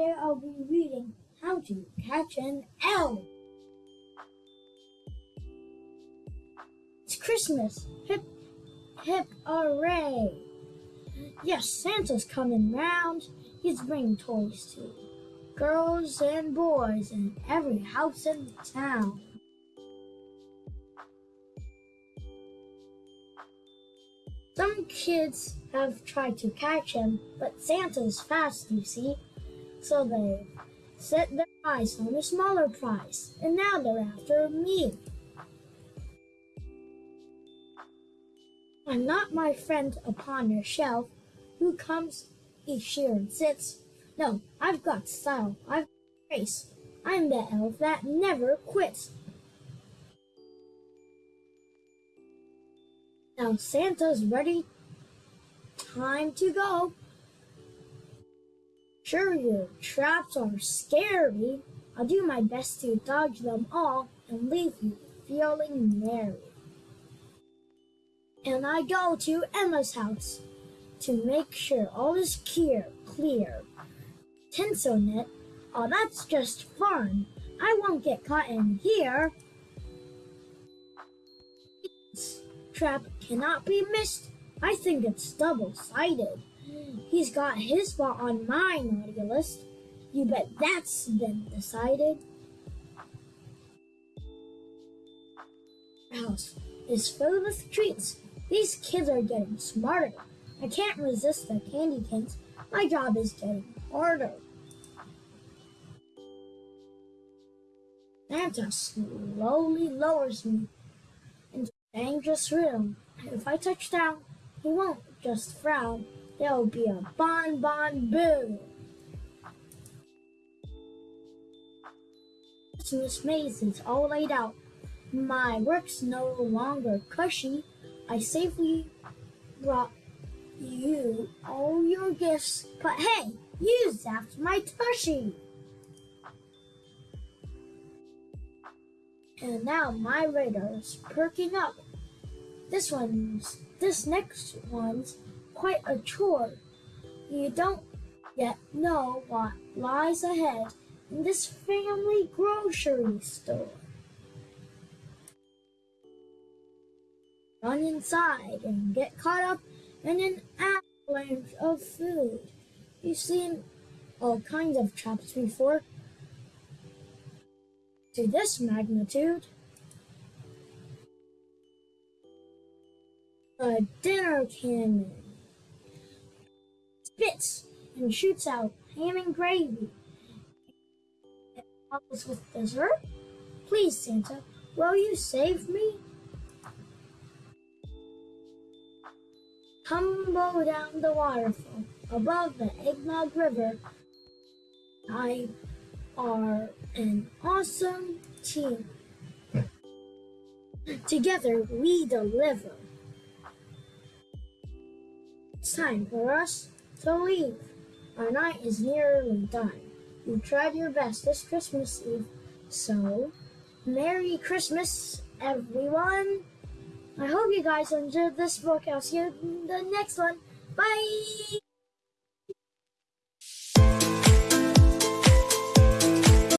Today I'll be reading How to Catch an Elf. It's Christmas. Hip, hip, hooray. Yes, Santa's coming round. He's bringing toys to girls and boys in every house in town. Some kids have tried to catch him, but Santa's fast, you see. So they set their eyes on a smaller prize, and now they're after me. I'm not my friend upon your shelf, who comes each year and sits. No, I've got style, I've got grace. I'm the elf that never quits. Now Santa's ready. Time to go. Sure, your traps are scary. I'll do my best to dodge them all and leave you feeling merry. And I go to Emma's house to make sure all is clear, clear. Tinsel net, oh that's just fun. I won't get caught in here. This trap cannot be missed. I think it's double-sided. He's got his spot on my naughty list. You bet that's been decided. house is filled with treats. These kids are getting smarter. I can't resist the candy canes. My job is getting harder. Santa slowly lowers me into dangerous room. If I touch down, he won't just frown. There'll be a bon bon boom. Christmas maze is all laid out. My work's no longer cushy. I safely brought you all your gifts, but hey, you zapped my tushy. And now my radar's perking up. This one's, this next one's quite a chore. You don't yet know what lies ahead in this family grocery store. Run inside and get caught up in an avalanche of food. You've seen all kinds of traps before, to this magnitude. A dinner cannon and shoots out ham and gravy. It follows with dessert. Please, Santa, will you save me? Tumble down the waterfall above the Eggnog River. I are an awesome team. Together we deliver. It's time for us to leave. Our night is nearly done. You tried your best this Christmas Eve, so Merry Christmas, everyone. I hope you guys enjoyed this book. I'll see you in the next one. Bye!